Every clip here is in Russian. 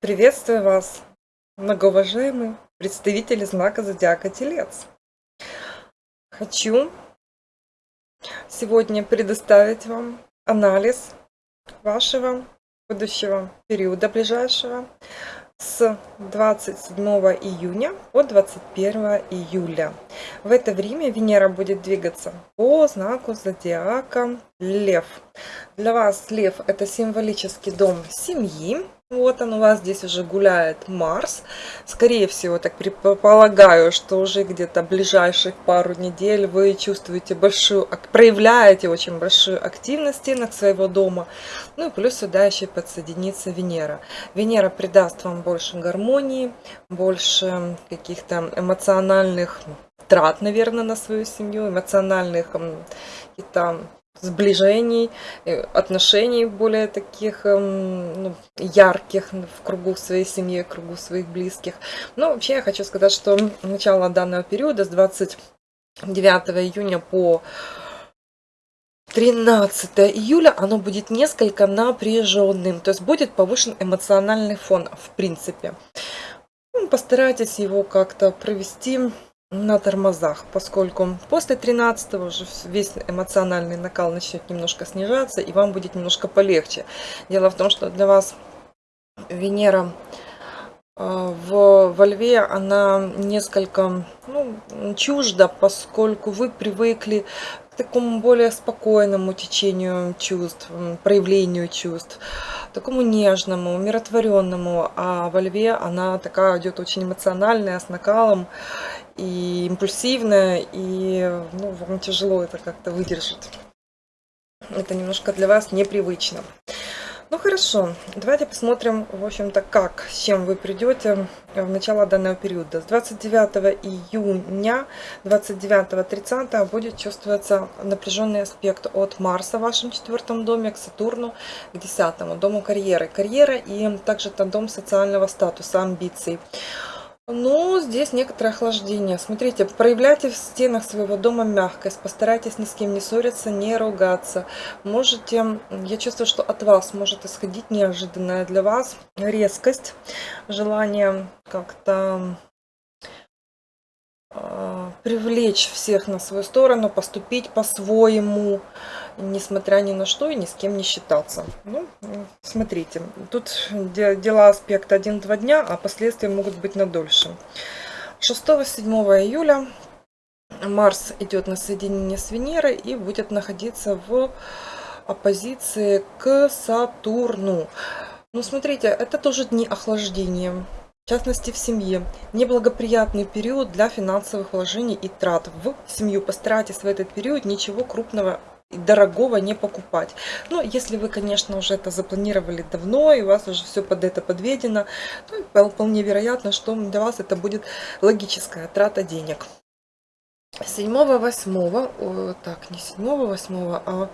Приветствую вас, многоуважаемые представители знака Зодиака Телец. Хочу сегодня предоставить вам анализ вашего будущего периода ближайшего с 27 июня по 21 июля. В это время Венера будет двигаться по знаку зодиака Лев. Для вас Лев это символический дом семьи, вот он у вас здесь уже гуляет Марс. Скорее всего, так предполагаю, что уже где-то ближайших пару недель вы чувствуете большую, проявляете очень большую активность в стенах своего дома. Ну и плюс сюда еще подсоединится Венера. Венера придаст вам больше гармонии, больше каких-то эмоциональных трат, наверное, на свою семью, эмоциональных каких-то сближений, э, отношений более таких эм, ну, ярких в кругу своей семьи, в кругу своих близких. Но вообще я хочу сказать, что начало данного периода с 29 июня по 13 июля оно будет несколько напряженным, то есть будет повышен эмоциональный фон в принципе. Ну, постарайтесь его как-то провести на тормозах, поскольку после 13 уже весь эмоциональный накал начнет немножко снижаться, и вам будет немножко полегче. Дело в том, что для вас Венера э, в, во льве, она несколько ну, чужда, поскольку вы привыкли к такому более спокойному течению чувств, проявлению чувств, такому нежному, умиротворенному, а во льве она такая идет очень эмоциональная, с накалом, и импульсивная, и ну, вам тяжело это как-то выдержать. Это немножко для вас непривычно. Ну хорошо, давайте посмотрим, в общем-то, как, с чем вы придете в начало данного периода. С 29 июня, 29-30 будет чувствоваться напряженный аспект от Марса в вашем четвертом доме к Сатурну, к десятому дому карьеры. Карьера и также это дом социального статуса, амбиций. Ну, здесь некоторое охлаждение. Смотрите, проявляйте в стенах своего дома мягкость, постарайтесь ни с кем не ссориться, не ругаться. Можете, я чувствую, что от вас может исходить неожиданная для вас резкость, желание как-то э, привлечь всех на свою сторону, поступить по-своему, несмотря ни на что и ни с кем не считаться. Ну, смотрите, тут дела аспект 1-2 дня, а последствия могут быть на дольше. 6-7 июля Марс идет на соединение с Венерой и будет находиться в оппозиции к Сатурну. Ну, смотрите, это тоже дни охлаждения. В частности, в семье. Неблагоприятный период для финансовых вложений и трат. В семью постарайтесь в этот период ничего крупного дорогого не покупать. Но если вы, конечно, уже это запланировали давно, и у вас уже все под это подведено, то вполне вероятно, что для вас это будет логическая трата денег. 7-8, так, не 7-8, а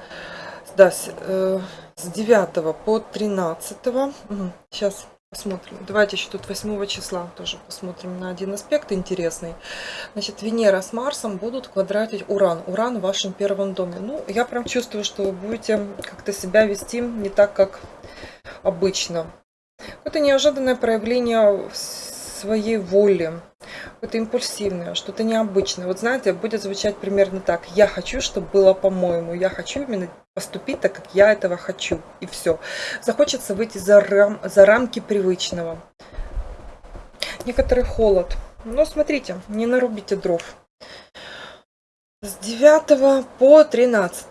да, с, э, с 9 по 13, сейчас Посмотрим. Давайте еще тут 8 числа тоже посмотрим на один аспект интересный. Значит, Венера с Марсом будут квадратить Уран. Уран в вашем первом доме. Ну, я прям чувствую, что вы будете как-то себя вести не так, как обычно. Это неожиданное проявление своей воли. Это импульсивное, что-то необычное. Вот знаете, будет звучать примерно так. Я хочу, чтобы было по-моему. Я хочу именно поступить так, как я этого хочу. И все. Захочется выйти за, рам, за рамки привычного. Некоторый холод. Но смотрите, не нарубите дров. С 9 по 13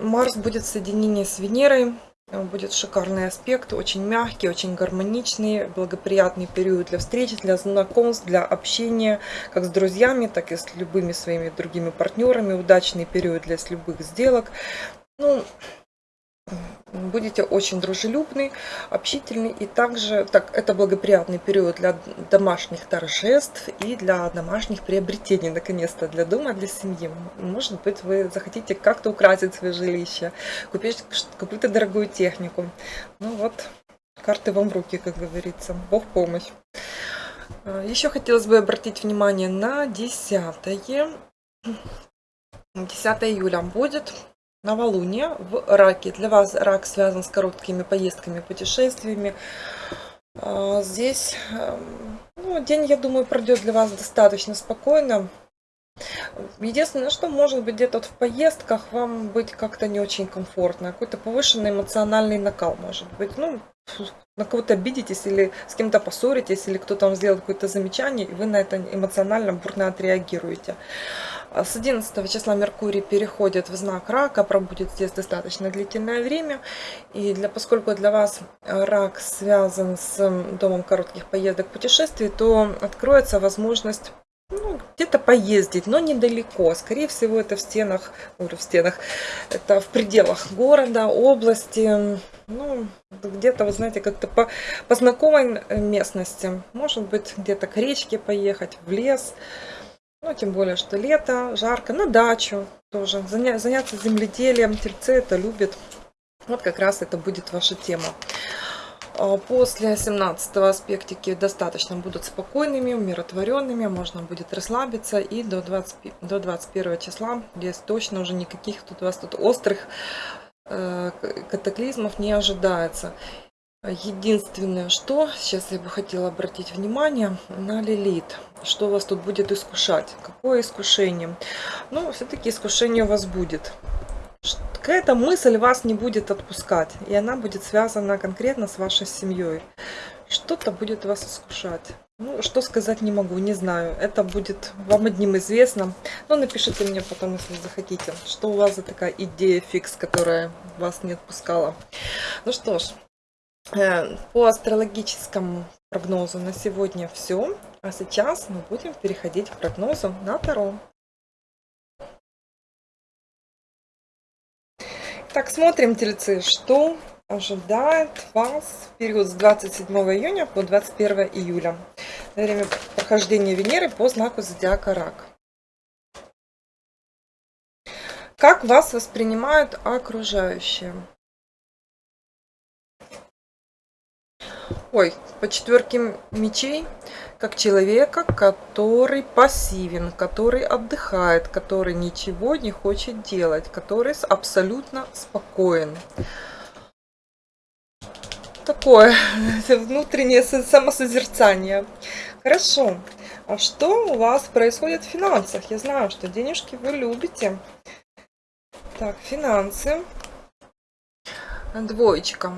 Марс будет в соединении с Венерой. Будет шикарный аспект, очень мягкий, очень гармоничный, благоприятный период для встречи, для знакомств, для общения, как с друзьями, так и с любыми своими другими партнерами. Удачный период для любых сделок. Ну, будете очень дружелюбный, общительный. И также так, это благоприятный период для домашних торжеств и для домашних приобретений, наконец-то, для дома, для семьи. Может быть, вы захотите как-то украсить свое жилище, купить какую-то дорогую технику. Ну вот, карты вам в руки, как говорится. Бог помощь. А, Еще хотелось бы обратить внимание на десятое 10 июля будет новолуние в раке. Для вас рак связан с короткими поездками, путешествиями. А, здесь эм, ну, день, я думаю, пройдет для вас достаточно спокойно. Единственное, что может быть где-то вот в поездках вам быть как-то не очень комфортно. Какой-то повышенный эмоциональный накал может быть. Ну, на кого-то обидитесь или с кем-то поссоритесь, или кто-то вам сделал какое-то замечание, и вы на это эмоционально бурно отреагируете. С 11 числа Меркурий переходит в знак рака, пробудет здесь достаточно длительное время. И для, поскольку для вас рак связан с домом коротких поездок путешествий, то откроется возможность ну, где-то поездить, но недалеко. Скорее всего, это в стенах, в стенах, это в пределах города, области, ну, где-то, вы знаете, как-то по, по знакомой местности. Может быть, где-то к речке поехать, в лес. Ну, тем более, что лето, жарко, на дачу тоже. Заня, заняться земледелием, тельцы это любят. Вот как раз это будет ваша тема. А, после 17 аспектики достаточно будут спокойными, умиротворенными, можно будет расслабиться и до, 20, до 21 числа здесь точно уже никаких тут у вас тут острых э, катаклизмов не ожидается. Единственное, что сейчас я бы хотела обратить внимание на Лилит. Что вас тут будет искушать? Какое искушение? Ну, все-таки искушение у вас будет какая-то мысль вас не будет отпускать, и она будет связана конкретно с вашей семьей. Что-то будет вас искушать. Ну, что сказать не могу, не знаю. Это будет вам одним известно. Но напишите мне потом, если захотите, что у вас за такая идея фикс, которая вас не отпускала. Ну что ж, по астрологическому прогнозу на сегодня все. А сейчас мы будем переходить к прогнозу на Таро. Так, смотрим, тельцы, что ожидает вас в период с 27 июня по 21 июля. На время прохождения Венеры по знаку зодиака Рак. Как вас воспринимают окружающие? Ой, по четверке мечей как человека, который пассивен, который отдыхает, который ничего не хочет делать, который абсолютно спокоен. Такое внутреннее самосозерцание. Хорошо. А что у вас происходит в финансах? Я знаю, что денежки вы любите. Так, финансы. Двоечка.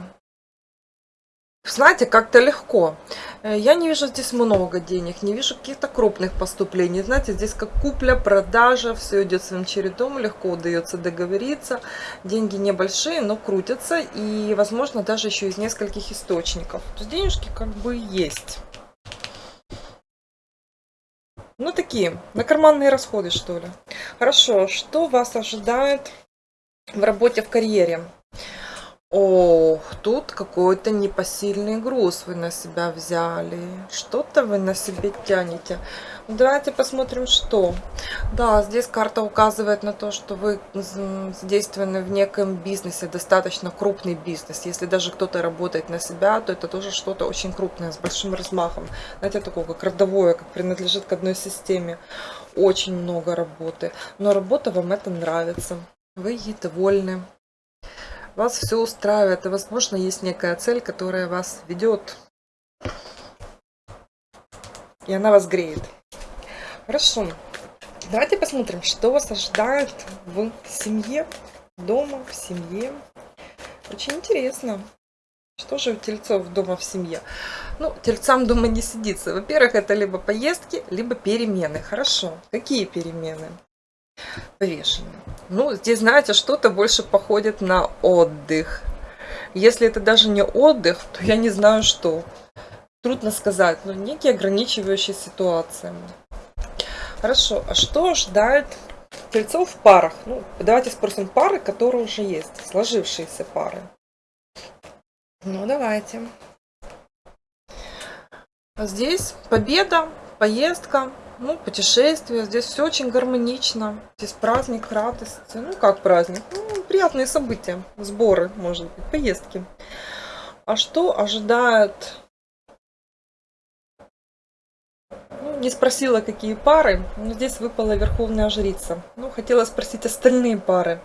Знаете, как-то легко. Э, я не вижу здесь много денег, не вижу каких-то крупных поступлений. Знаете, здесь как купля, продажа, все идет своим чередом, легко удается договориться. Деньги небольшие, но крутятся и, возможно, даже еще из нескольких источников. То есть денежки как бы есть. Ну, такие, на карманные расходы, что ли. Хорошо, что вас ожидает в работе, в карьере? Ох, тут какой-то непосильный груз вы на себя взяли. Что-то вы на себе тянете. Ну, давайте посмотрим, что. Да, здесь карта указывает на то, что вы задействованы в неком бизнесе, достаточно крупный бизнес. Если даже кто-то работает на себя, то это тоже что-то очень крупное, с большим размахом. Знаете, такое как родовое, как принадлежит к одной системе. Очень много работы. Но работа вам это нравится. Вы ей довольны вас все устраивает, и, возможно, есть некая цель, которая вас ведет, и она вас греет. Хорошо. Давайте посмотрим, что вас ожидает в семье, дома, в семье. Очень интересно. Что же у тельцов дома в семье? Ну, тельцам дома не сидится. Во-первых, это либо поездки, либо перемены. Хорошо. Какие перемены? Повешенные. Ну, здесь, знаете, что-то больше походит на отдых. Если это даже не отдых, то я не знаю, что. Трудно сказать, но некие ограничивающие ситуации. Хорошо, а что ждает тельцов в парах? Ну, давайте спросим пары, которые уже есть, сложившиеся пары. Ну, давайте. Здесь победа, поездка, ну, путешествия. Здесь все очень гармонично. Здесь праздник, радость. Ну, как праздник? Ну, приятные события. Сборы, может быть, поездки. А что ожидает ну, не спросила, какие пары, но здесь выпала Верховная Жрица. Ну, хотела спросить остальные пары.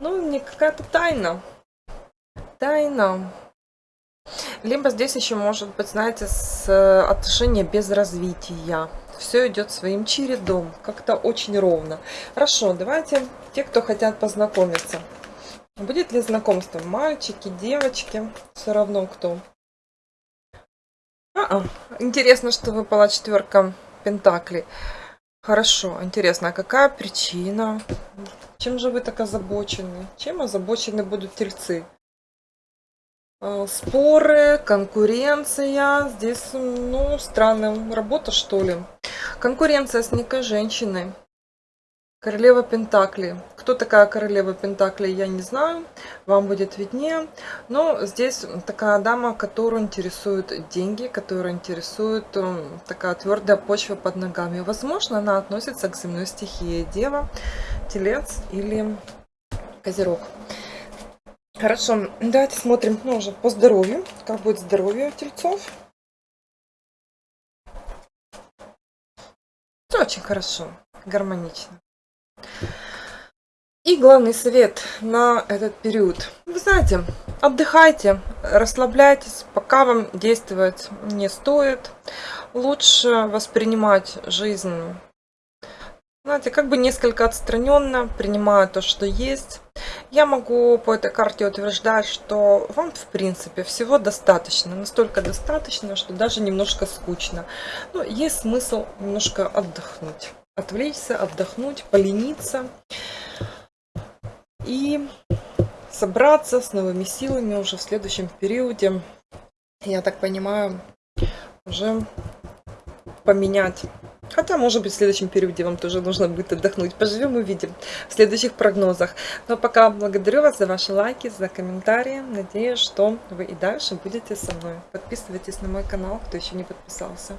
Ну, не какая-то тайна. Тайна. Либо здесь еще может быть, знаете, с э, отношения без развития. Все идет своим чередом, как-то очень ровно. Хорошо, давайте те, кто хотят познакомиться. Будет ли знакомство? Мальчики, девочки, все равно кто. А -а. Интересно, что выпала четверка Пентаклей. Хорошо, интересно, а какая причина? Чем же вы так озабочены? Чем озабочены будут тельцы? А, споры, конкуренция. Здесь, ну, странная работа, что ли. Конкуренция с некой женщиной. Королева Пентакли. Кто такая королева Пентакли, я не знаю. Вам будет виднее. Но здесь такая дама, которую интересуют деньги, которую интересует эм, такая твердая почва под ногами. Возможно, она относится к земной стихии. Дева, Телец или Козерог. Хорошо, давайте смотрим ну, уже по здоровью. Как будет здоровье тельцов. Очень хорошо, гармонично. И главный совет на этот период. Вы знаете, отдыхайте, расслабляйтесь, пока вам действовать не стоит. Лучше воспринимать жизнь, знаете, как бы несколько отстраненно, принимая то, что есть. Я могу по этой карте утверждать, что вам, в принципе, всего достаточно. Настолько достаточно, что даже немножко скучно. Но есть смысл немножко отдохнуть. Отвлечься, отдохнуть, полениться и собраться с новыми силами уже в следующем периоде. Я так понимаю, уже поменять. Хотя, может быть, в следующем периоде вам тоже нужно будет отдохнуть. Поживем увидим в следующих прогнозах. Но пока благодарю вас за ваши лайки, за комментарии. Надеюсь, что вы и дальше будете со мной. Подписывайтесь на мой канал, кто еще не подписался.